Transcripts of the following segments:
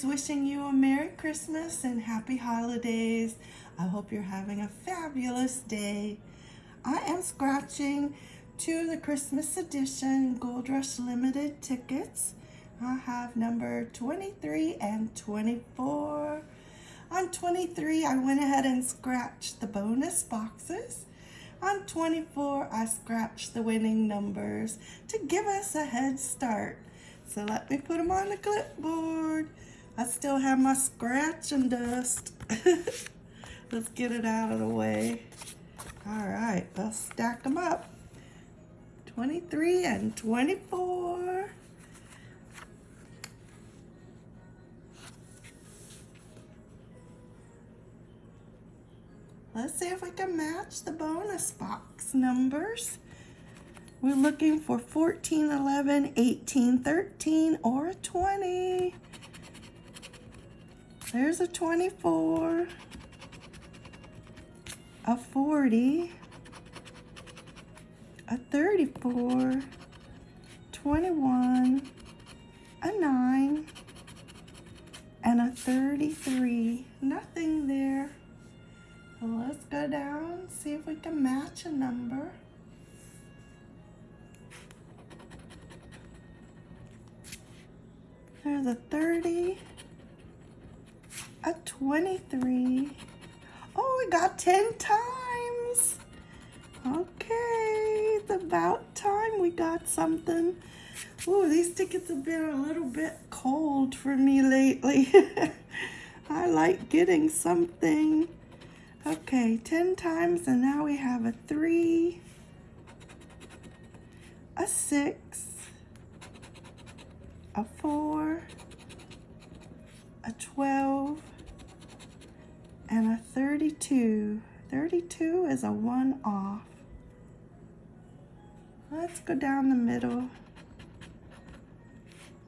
is wishing you a Merry Christmas and Happy Holidays. I hope you're having a fabulous day. I am scratching to the Christmas edition Gold Rush Limited tickets. I have number 23 and 24. On 23, I went ahead and scratched the bonus boxes. On 24, I scratched the winning numbers to give us a head start. So let me put them on the clipboard. I still have my scratch and dust. Let's get it out of the way. All right, let's stack them up. 23 and 24. Let's see if we can match the bonus box numbers. We're looking for 14, 11, 18, 13, or a 20. There's a 24, a 40, a 34, 21, a 9, and a 33. Nothing there. Let's go down, see if we can match a number. There's a 30, a 23. Oh, we got 10 times. Okay, it's about time we got something. Oh, these tickets have been a little bit cold for me lately. I like getting something. Okay, 10 times, and now we have a 3, a 6, a 4, a 12, and a 32. 32 is a 1 off. Let's go down the middle.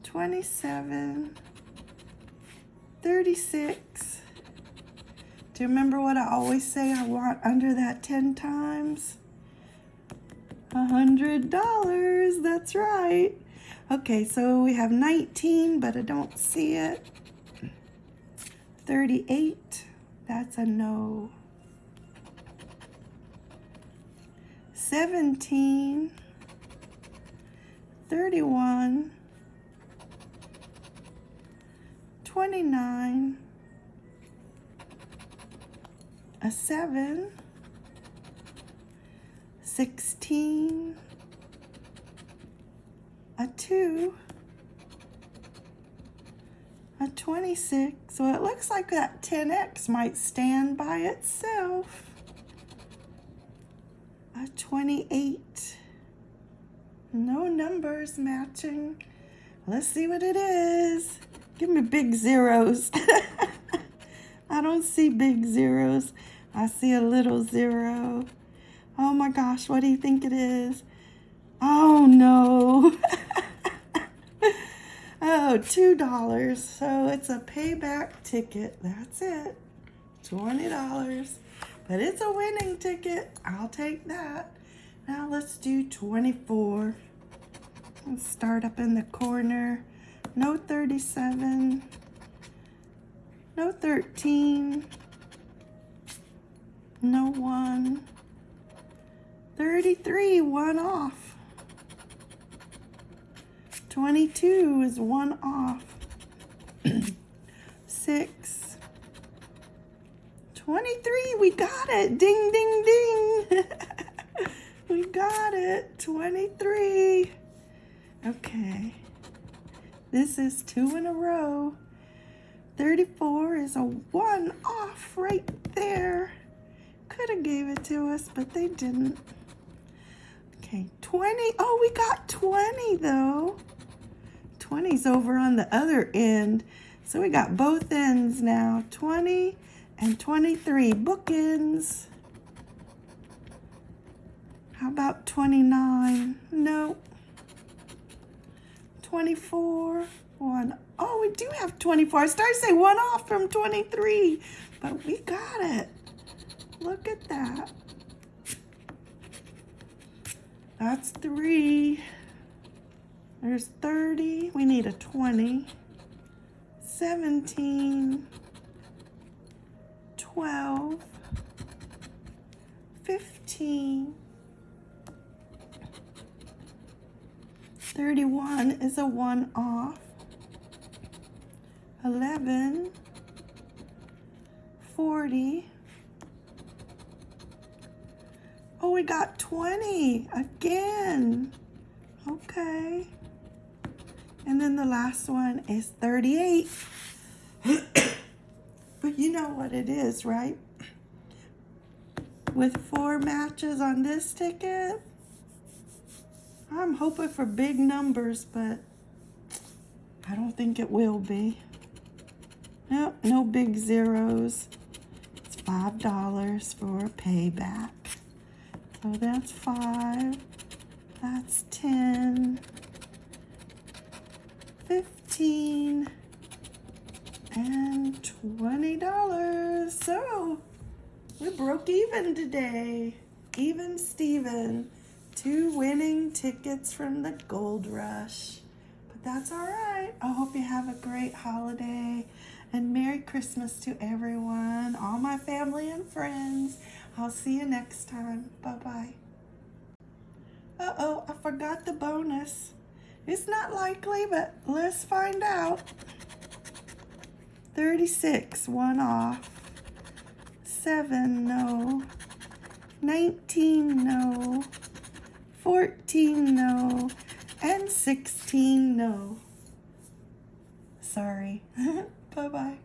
27, 36, do you remember what I always say I want under that 10 times? A hundred dollars, that's right. Okay, so we have 19, but I don't see it. 38, that's a no. 17, 31, 29, a 7, 16, a 2, a 26. So it looks like that 10x might stand by itself. A 28. No numbers matching. Let's see what it is. Give me big zeros. I don't see big zeros. I see a little zero. Oh my gosh, what do you think it is? Oh no. oh, $2. So it's a payback ticket. That's it. $20. But it's a winning ticket. I'll take that. Now let's do 24. Let's start up in the corner. No 37. No 13 no one. 33, one off. 22 is one off. 6. 23, we got it. Ding, ding, ding. we got it. 23. Okay. This is two in a row. 34 is a one off right there could have gave it to us, but they didn't. Okay, 20. Oh, we got 20 though. 20's over on the other end. So we got both ends now. 20 and 23 bookends. How about 29? No. 24. One. Oh, we do have 24. I started to say one off from 23, but we got it. Look at that. That's three. There's 30. We need a 20. 17. 12. 15. 31 is a one off. 11, 40. Oh, we got 20 again. And then the last one is 38. but you know what it is, right? With four matches on this ticket, I'm hoping for big numbers, but I don't think it will be. Nope, no big zeros. It's five dollars for payback. So that's five. That's ten. Fifteen. And twenty dollars. So we broke even today. Even Steven. Two winning tickets from the Gold Rush. But that's all right. I hope you have a great holiday and Merry Christmas to everyone, all my family and friends. I'll see you next time. Bye-bye. Uh-oh, I forgot the bonus. It's not likely, but let's find out. 36, one off. 7, no. 19, no. 14, no. And 16, no. Sorry. Bye-bye.